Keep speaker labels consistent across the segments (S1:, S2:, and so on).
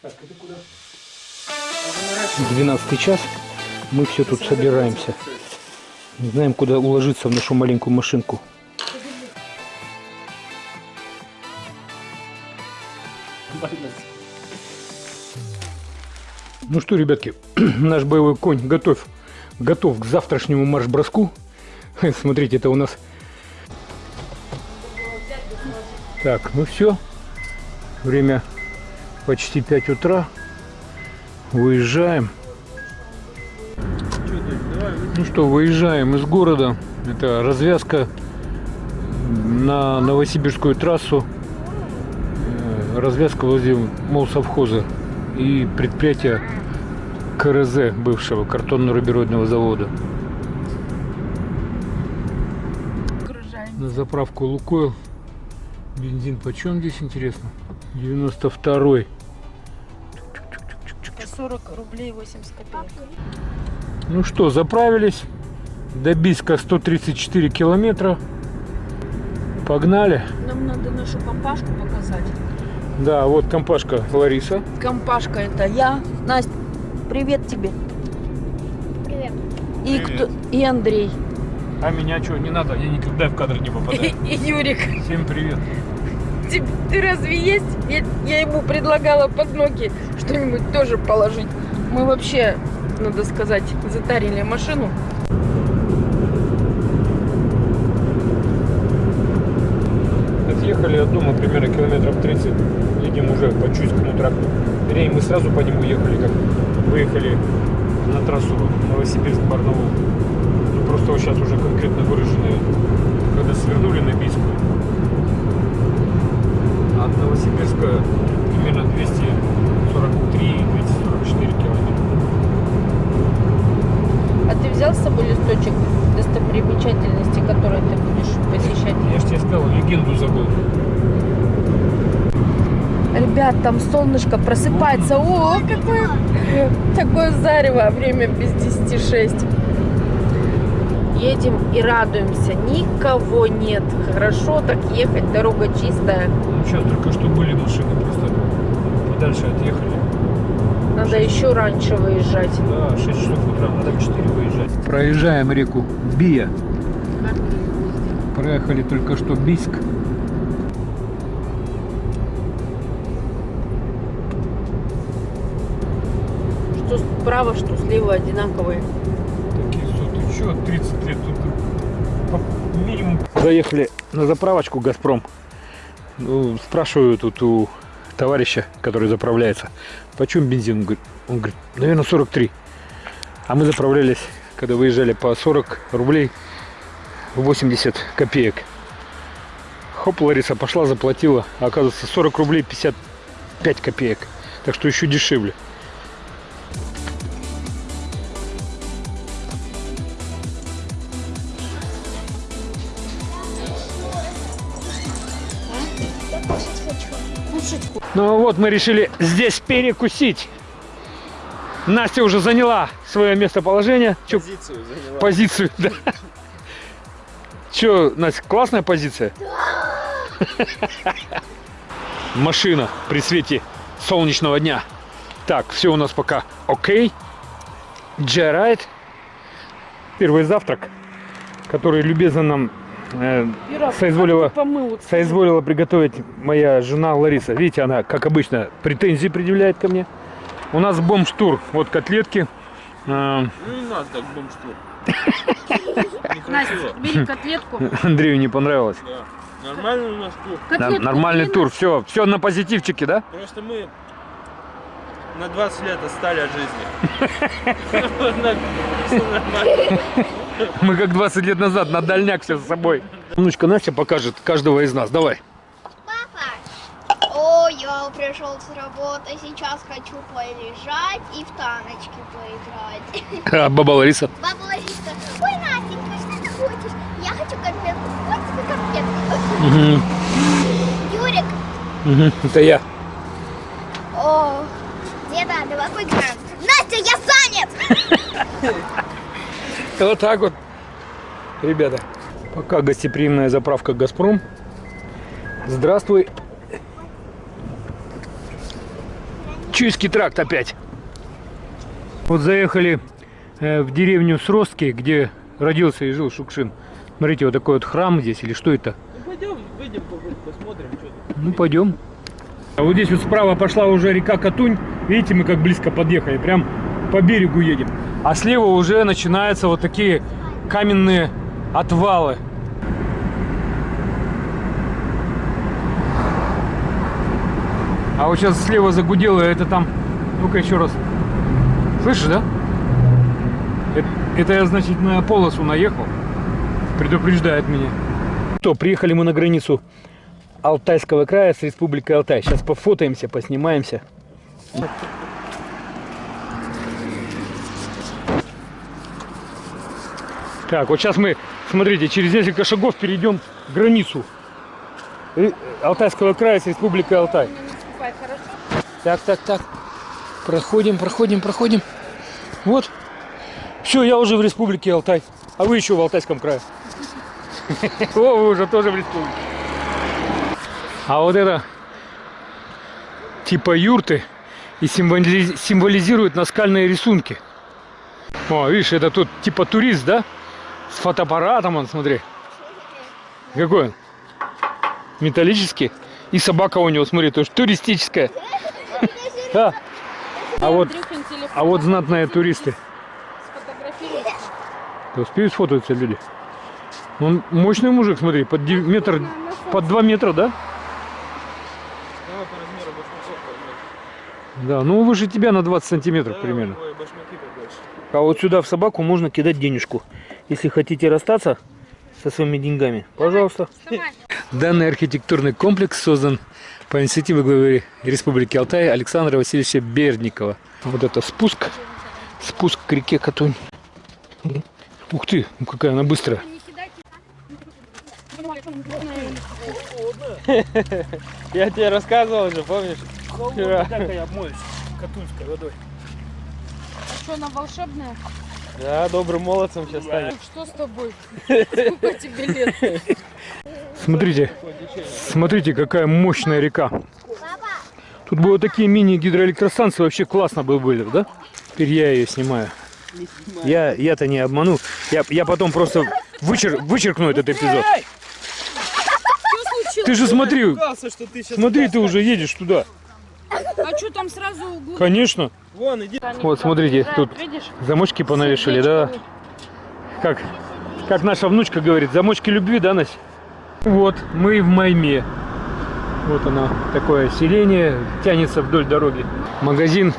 S1: Так, это куда? 12 час. Мы все тут собираемся. Не знаем, куда уложиться в нашу маленькую машинку. Ну что, ребятки, наш боевой конь готов, готов к завтрашнему марш-броску. Смотрите, это у нас... Так, ну все. Время почти 5 утра. Выезжаем. Ну что, выезжаем из города. Это развязка на Новосибирскую трассу. Э, Развязка возле молсовхоза и предприятия КРЗ бывшего картонно-рубероидного завода. На заправку Лукойл. Бензин почем здесь интересно? 92
S2: По 40 рублей 80 копеек.
S1: Ну что, заправились. До Бийска 134 километра. Погнали.
S2: Нам надо нашу компашку показать.
S1: Да, вот компашка Лариса.
S2: Компашка это я. Настя, привет тебе.
S3: Привет.
S2: И,
S1: Привет.
S2: кто, и Андрей.
S1: А меня что, не надо, я никогда в кадр не
S2: И,
S1: попадаю.
S2: и Юрик.
S1: Всем привет.
S2: Ты, ты разве есть? Я, я ему предлагала под ноги что-нибудь тоже положить. Мы вообще, надо сказать, затарили машину.
S1: Отъехали от дома примерно километров 30. Едем уже по Чуйскому тракту. Вернее, мы сразу по нему ехали, как выехали на трассу Новосибирск-Барнаул. Ну, просто сейчас уже конкретно выраженные, когда свернули на Бийскую.
S2: Ребят, там солнышко просыпается. О, какое такое зарево. Время без 10 6. Едем и радуемся. Никого нет. Хорошо так ехать, дорога чистая.
S1: Ну, сейчас только что были машины, просто подальше отъехали.
S2: Надо еще раньше выезжать.
S1: Да, 6 часов утра, надо в 4 выезжать. Проезжаем реку Бия. Проехали только что Бийск.
S2: Справа, что слева одинаковые.
S1: Такие соты. Че, 30 лет тут по- минимум. Заехали на заправочку Газпром. Ну, спрашиваю тут у товарища, который заправляется, почем бензин? Он говорит, он говорит, наверное, 43. А мы заправлялись, когда выезжали по 40 рублей 80 копеек. Хоп, Лариса пошла, заплатила. А оказывается, 40 рублей 55 копеек. Так что еще дешевле. Вот мы решили здесь перекусить. Настя уже заняла свое местоположение. Чё,
S4: Позицию заняла.
S1: позицию, да. Че, Настя, классная позиция? Машина при свете солнечного дня. Так, все у нас пока окей. Джерайт. Первый завтрак, который любезно нам э, соизволила соизволила приготовить моя жена Лариса. Видите, она, как обычно, претензии предъявляет ко мне. У нас бомж-тур. Вот котлетки. А,
S4: Ну не надо так бомж-тур.
S2: Настя, бери котлетку.
S1: Андрею не понравилось.
S4: Да. Нормальный у нас тур.
S2: Котлетку
S1: нормальный тур. Все, все на позитивчике, да?
S4: Просто мы на 20 лет отстали от жизни.
S1: Мы как 20 лет назад на дальняк все с собой. Внучка Настя покажет каждого из нас. Давай.
S3: Папа. О, я пришел с работы, сейчас хочу полежать и в таночки поиграть.
S1: А, баба Лариса.
S3: Баба Лариса, ой, Настенька, что ты хочешь? Я хочу конфетку. Тебе конфетку.
S1: Мгм,
S3: Юрик,
S1: мгм, Это я.
S3: о, деда, давай поиграем. Настя, я занят!
S1: Вот так вот, ребята. Пока гостеприимная заправка «Газпром». Здравствуй. Чуйский тракт опять. Вот заехали э, в деревню Сростки, где родился и жил Шукшин. Смотрите, вот такой вот храм здесь, или что это?
S4: Ну пойдем, выйдем, посмотрим, что тут.
S1: Ну, пойдем. А вот здесь вот справа пошла уже река Катунь. Видите, мы как близко подъехали. Прям по берегу едем. А слева уже начинаются вот такие каменные отвалы. А вот сейчас слева загудело, это там... Ну-ка еще раз. Слышишь, да? Это, это я, значит, на полосу наехал. Предупреждает меня. То, приехали мы на границу Алтайского края с Республикой Алтай. Сейчас пофотаемся, поснимаемся. Так, вот сейчас мы, смотрите, через несколько шагов перейдем границу Алтайского края с Республикой Алтай. Так, так, так. Проходим, проходим, проходим. Вот. Все, я уже в Республике Алтай. А вы еще в Алтайском крае. О, вы уже тоже в республике. А вот это типа юрты и символи- символизирует наскальные рисунки. О, видишь, это тут типа турист, да? С фотоаппаратом, он, смотри. Какой он? Металлический. И собака у него, смотри, тоже туристическая. Да. А вот, а вот знатные туристы. Да успеют сфотаться люди. Он мощный мужик, смотри, под метр, под два метра, да?
S4: Давай по размеру башмаков возьмем.
S1: Да, ну выше тебя на 20 сантиметров
S4: Да,
S1: примерно. А вот сюда в собаку можно кидать денежку. Если хотите расстаться со своими деньгами, пожалуйста.
S2: Вставай.
S1: Данный архитектурный комплекс создан по инициативе главы Республики Алтай Александра Васильевича Бердникова. Вот это спуск, спуск к реке Катунь. Ух ты, ну какая она быстрая.
S4: Я тебе рассказывал же, помнишь? Вчера.
S1: катунской водой.
S2: А что, она волшебная?
S4: Да, добрым молодцем сейчас станет.
S2: Что с тобой? Сколько тебе лет?
S1: Смотрите, смотрите, какая мощная река. Тут бы вот такие мини-гидроэлектростанции вообще классно бы были, да? Теперь я ее снимаю. Я, я-то не обману. Я, я потом просто вычер, вычеркну этот эпизод.
S2: Что случилось?
S1: Ты же смотри, смотри, ты уже едешь туда.
S2: А что там сразу углу?
S1: Конечно.
S4: Вон, иди.
S1: Вот, смотрите, тут
S2: Видишь?
S1: замочки понавешали, да? Как, как наша внучка говорит, замочки любви, да, Настя? Вот, мы в Майме. Вот оно, такое селение, тянется вдоль дороги. Магазин,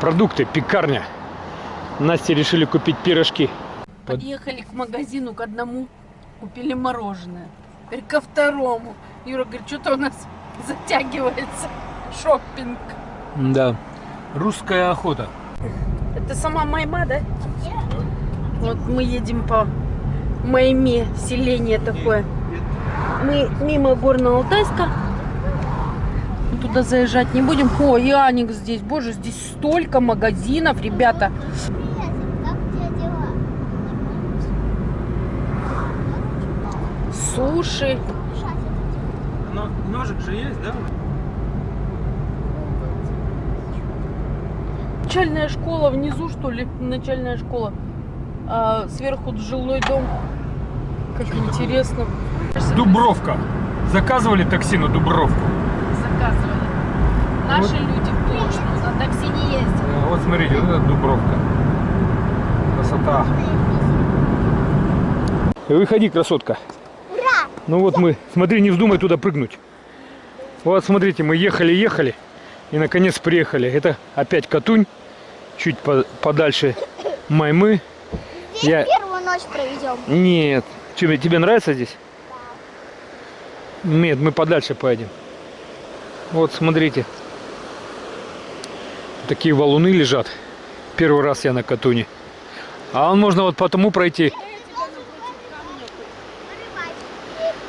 S1: продукты, пекарня. Насте решили купить пирожки.
S2: Подъехали к магазину к одному, купили мороженое. Теперь ко второму. Юра говорит, что-то у нас затягивается шоппинг.
S1: Да. Русская охота.
S2: Это сама Майма, да? Вот мы едем по Майме, селение такое. Мы мимо Горно-Алтайска. Туда заезжать не будем. О, и Аникс здесь. Боже, здесь столько магазинов, ребята. Суши.
S4: Но, ножик же есть, да?
S2: Начальная школа внизу, что ли? Начальная школа. А сверху жилой дом. Как интересно.
S1: Дубровка. Заказывали такси на Дубровку.
S2: Заказывали. Наши люди в прошлом на такси не ездят.
S1: А, Вот смотрите, вот это Дубровка. Красота. Выходи, красотка.
S3: Ура!
S1: Ну вот мы, смотри, не вздумай туда прыгнуть. Вот смотрите, мы ехали-ехали и наконец приехали. Это опять Катунь, чуть по- подальше Маймы.
S3: Здесь
S1: Я-
S3: первую ночь проведем.
S1: Нет. Че, тебе нравится здесь? Нет, мы подальше поедем. Вот, смотрите. Такие валуны лежат. Первый раз я на Катуне. А он можно вот потому пройти.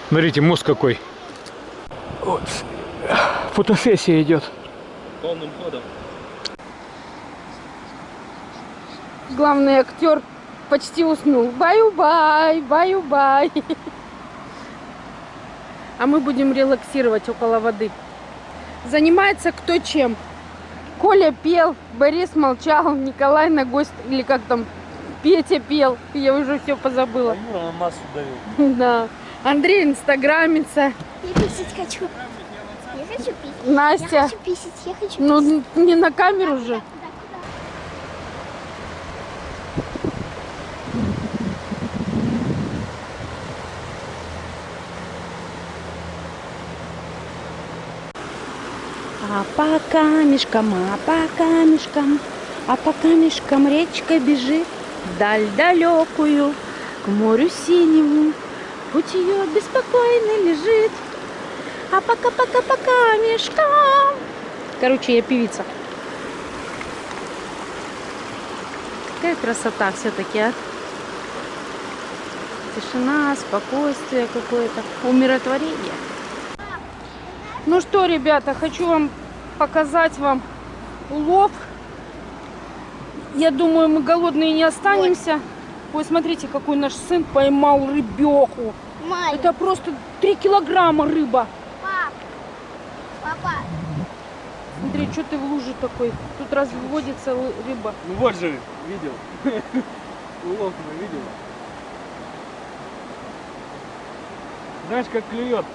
S1: Смотрите, мост какой. Вот. Фотосессия идет.
S4: Полным ходом.
S2: Главный актер почти уснул. Баю-бай, баю-бай. А мы будем релаксировать около воды. Занимается кто чем. Коля пел, Борис молчал, Николай на гость, или как там, Петя пел. Я уже все позабыла.
S4: На массу давил.
S2: Да. Андрей инстаграмится.
S3: Я писать хочу. Я хочу писать. Я
S2: Настя.
S3: хочу писать. Я хочу
S2: Ну,
S3: писать.
S2: не на камеру же. По камешкам, а по камешкам, а по камешкам речка бежит вдаль далекую, к морю синему. Путь ее беспокойно лежит, а пока-пока по камешкам. Короче, я певица. Какая красота все-таки, а? Тишина, спокойствие какое-то, умиротворение. Ну что, ребята, хочу вам показать вам улов. Я думаю, мы голодные не останемся. Ой, смотрите, какой наш сын поймал рыбеху.
S3: Май,
S2: Это просто 3 килограмма рыба.
S3: пап. Папа.
S2: Смотри, что ты в луже такой? Тут разводится рыба.
S4: Ну вот же, видел. Улов мы видел. Знаешь, как клюет?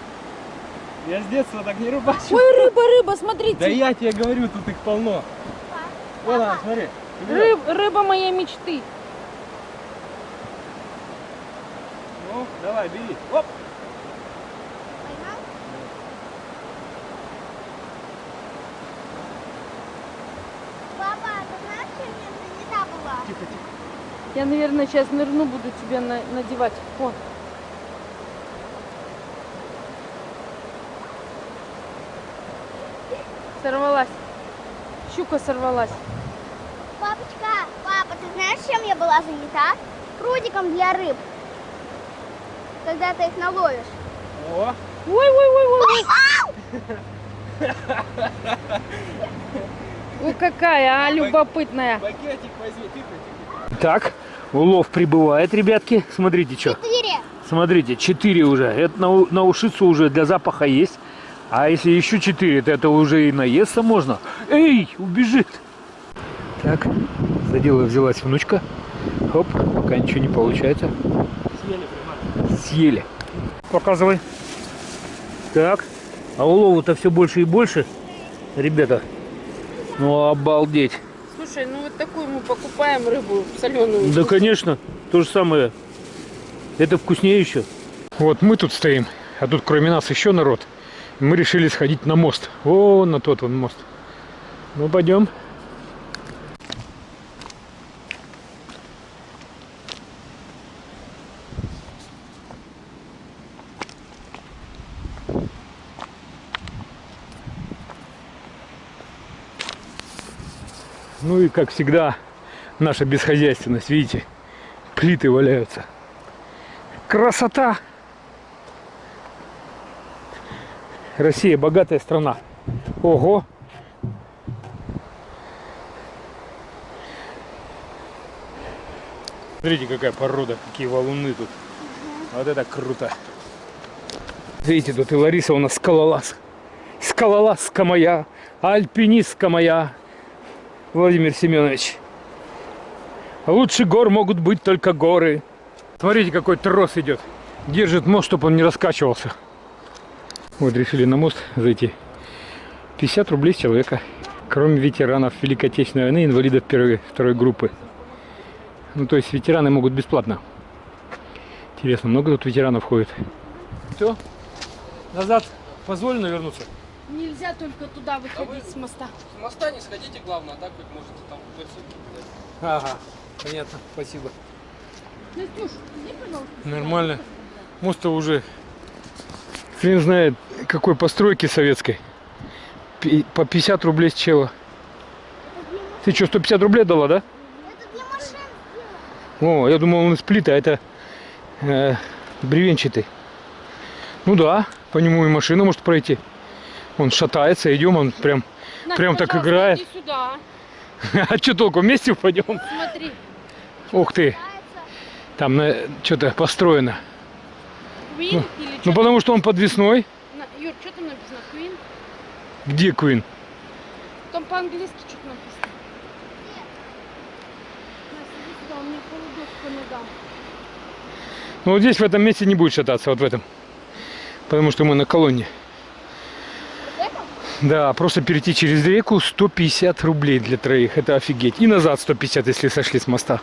S4: Я с детства так не рыбачил.
S2: Ой, рыба, рыба, смотрите.
S4: Да я тебе говорю, тут их полно. Вот она, смотри.
S2: Рыб, рыба моей мечты.
S4: Ну, давай, бери. Оп.
S3: Поймал? Папа, ты знаешь, что мне занята была?
S4: Тихо, тихо.
S2: Я, наверное, сейчас нырну, буду тебе на- надевать. О. Сорвалась. Щука сорвалась.
S3: Папочка, папа, ты знаешь, чем я была занята? Прудиком для рыб. Когда ты их наловишь.
S4: О,
S2: Ой-ой-ой-ой. Ой, какая, а, любопытная.
S4: пакетик возьми.
S1: Так, улов прибывает, ребятки. Смотрите, что.
S3: Четыре.
S1: Смотрите, 4 уже. Это на, на ушицу уже для запаха есть. А если еще 4, то это уже и наесться можно. Эй, убежит. Так, за дело взялась внучка. Хоп, пока ничего не получается.
S4: Съели прямо.
S1: Съели. Показывай. Так, а улову-то все больше и больше. Ребята, ну обалдеть.
S2: Слушай, ну вот такую мы покупаем рыбу соленую.
S1: Да, конечно, то же самое. Это вкуснее еще. Вот мы тут стоим, а тут кроме нас еще народ. Мы решили сходить на мост. О, на тот вон мост. Ну, пойдем. Ну и как всегда, наша бесхозяйственность, видите, плиты валяются. Красота! Россия богатая страна. Ого! Смотрите, какая порода, какие валуны тут. Вот это круто. Видите, тут и Лариса у нас скалолаз. Скалолазка моя, альпинистка моя. Владимир Семенович. Лучше гор могут быть только горы. Смотрите, какой трос идет. Держит мост, чтобы он не раскачивался. Вот решили на мост зайти. 50 рублей с человека. Кроме ветеранов Великой Отечественной войны, инвалидов первой, второй группы. Ну, то есть ветераны могут бесплатно. Интересно, много тут ветеранов ходит? Все? Назад позволено вернуться?
S2: Нельзя только туда выходить с моста.
S4: С моста не сходите, главное, а так хоть можете там.
S1: Ага, понятно, спасибо.
S2: Настюш, иди, пожалуйста.
S1: Нормально. Мост-то уже хрен знает какой постройки советской. По 50 рублей с чела. Ты что, 150 рублей дала, да? О, я думал, он из плита, а это э, бревенчатый. Ну да, по нему и машина может пройти. Он шатается, идем, он прям,
S2: Настя,
S1: прям так играет.
S2: Сюда.
S1: А что толку, вместе упадем?
S2: Смотри.
S1: Ух ты, там что-то построено.
S2: Queen или
S1: Ну потому что он подвесной.
S2: На- Юр, что там написано? Queen?
S1: Где Квин?
S2: Там по-английски что-то написано. Настя, иди сюда.
S1: Ну вот здесь в этом месте не будет шататься, вот в этом. Потому что мы на колонне. Да, просто перейти через реку 150 рублей для троих. Это офигеть. И назад 150, если сошли с моста.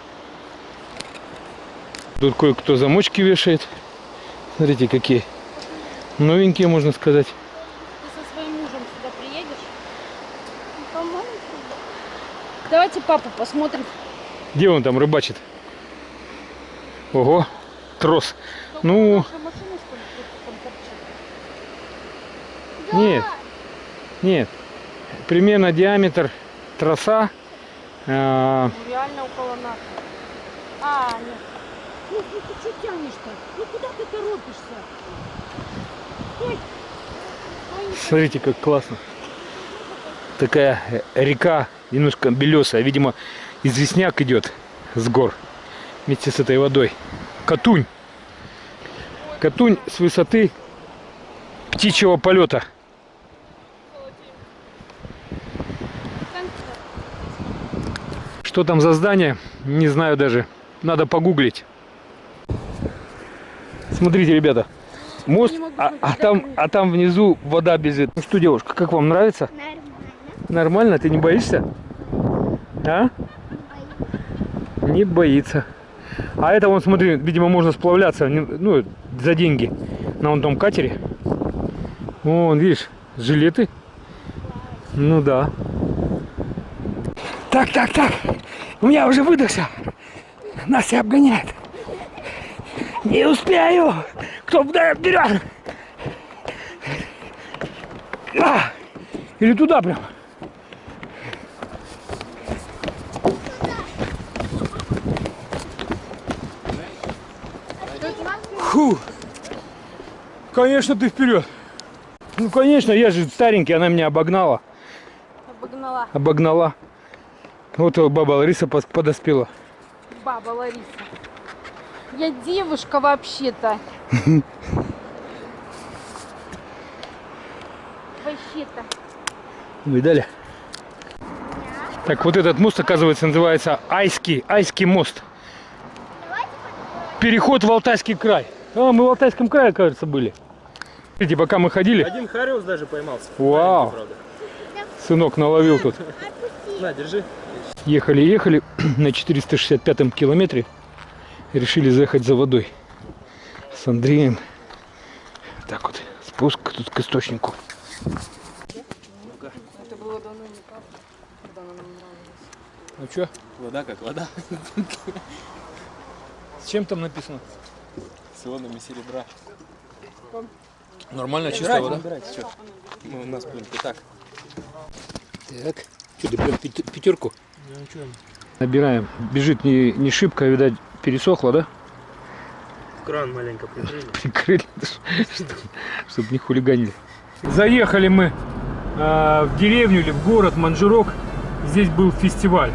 S1: Тут кое-кто замочки вешает. Смотрите, какие новенькие, можно сказать.
S2: Ты со своим мужем сюда приедешь?
S3: По-моему,
S2: Давайте папу посмотрим.
S1: Где он там рыбачит? Ого, трос. Ну,
S2: Наша машина, что торчит?
S1: нет, нет. Примерно диаметр троса. а,
S2: Ну, реально около нас. А, нет. Ну, ну ты что тянешь-то? Ну куда ты торопишься? Стой.
S1: Смотрите, как классно. Такая река, немножко белесая. Видимо, известняк идет с гор вместе с этой водой. Катунь. Катунь с высоты птичьего полета. Что там за здание, не знаю даже. Надо погуглить. Смотрите, ребята. Мост, а, а там, а там внизу вода бежит. Ну что, девушка, как вам нравится?
S3: Нормально.
S1: Нормально? Ты не боишься? А? Не боится. А это, вон, смотри, видимо, можно сплавляться, ну, за деньги на вон том катере. Вон, видишь, жилеты. Ну да. Так, так, так. У меня уже выдохся. Настя обгоняет. Не успею. Кто вперед? А! Или туда прям? Фу. Конечно, ты вперед. Ну, конечно, я же старенький, она меня обогнала.
S2: Обогнала
S1: Обогнала. Вот баба Лариса подоспела.
S2: баба Лариса. Я девушка вообще-то. Вообще-то.
S1: Видали? Так, вот этот мост, оказывается, называется Айский, Айский мост. Переход в Алтайский край. А, мы в Алтайском крае, кажется, были. Видите, пока мы ходили,
S4: Один хариус даже поймался.
S1: Вау. Сынок наловил тут.
S4: На, держи.
S1: Ехали, ехали на 465 километре. Решили заехать за водой. С Андреем. Так вот, спуск тут к источнику.
S2: Это было давно не так, когда она нам нравилась.
S1: Ну что,
S4: Вода как вода.
S1: с чем там написано?
S4: С ионами серебра.
S1: Нормально,
S4: Набирайте, набирайте, всё. Мы у нас будем так.
S1: Так, что ты прям пяти- пятерку? Набираем. Бежит не, не шибко, видать, пересохло, да?
S4: Кран маленько прикрыли.
S1: Прикрыли, чтобы не хулиганили. Заехали мы э, в деревню или в город Манжурок. Здесь был фестиваль.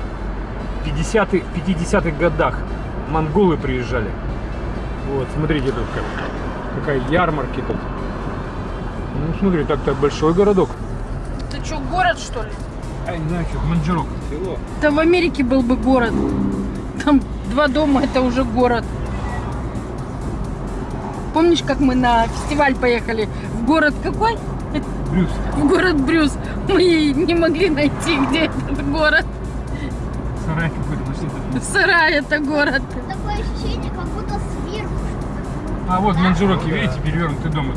S1: В 50-х 50 годах монголы приезжали. Вот, смотрите тут как, какая ярмарки тут. Ну, смотри, так-то большой городок.
S2: Ты что, город что ли?
S1: А, не знаю, что, Манжурок.
S4: Село.
S2: Да в Америке был бы город. Там два дома, это уже город. Помнишь, как мы на фестиваль поехали? В город какой?
S1: Брюс.
S2: В город Брюс. Мы не могли найти, где этот город.
S1: Сарай какой-то почти.
S2: Сарай это город.
S3: Такое ощущение, как будто сверху.
S1: А вот Манжуроки, видите, перевернутый дом.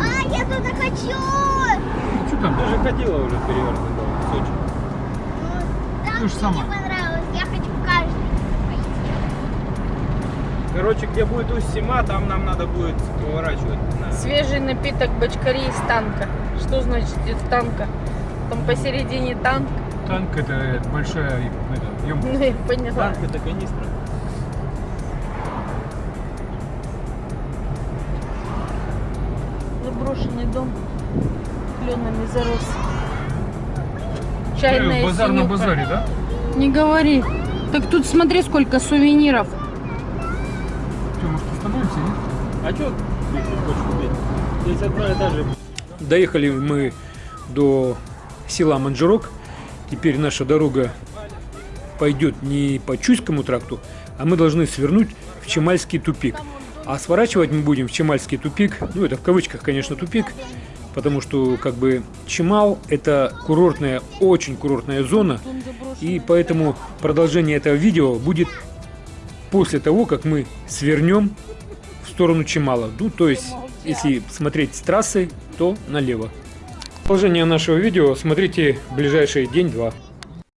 S3: А, я туда хочу!
S1: Ну, что там?
S4: Ты же ходила уже перевернутый дом в Сочи.
S3: Там
S1: То же
S3: мне не понравилось. Я хочу
S4: Короче, где будет Усть-Сима, там нам надо будет поворачивать. на-
S2: Свежий напиток бочкари из танка. Что значит из танка? Там посередине танк.
S1: Танк это большая это, емкость.
S2: Ну, я поняла.
S4: Танк это канистра.
S2: Заброшенный дом кленами зарос. Чайная
S1: Базар на
S2: синюха.
S1: базаре, да?
S2: Не говори. Так тут смотри, сколько сувениров.
S4: А что? Здесь одно и та же.
S1: Доехали мы до села Манжурок. теперь наша дорога пойдет не по Чуйскому тракту, а мы должны свернуть в Чемальский тупик. А сворачивать мы будем в Чемальский тупик, ну это в кавычках, конечно, тупик, потому что как бы Чемал это курортная, очень курортная зона, и поэтому продолжение этого видео будет после того, как мы свернем сторону Чемала. Ну, то есть, если смотреть с трассы, то налево. Продолжение нашего видео смотрите в ближайший день-два.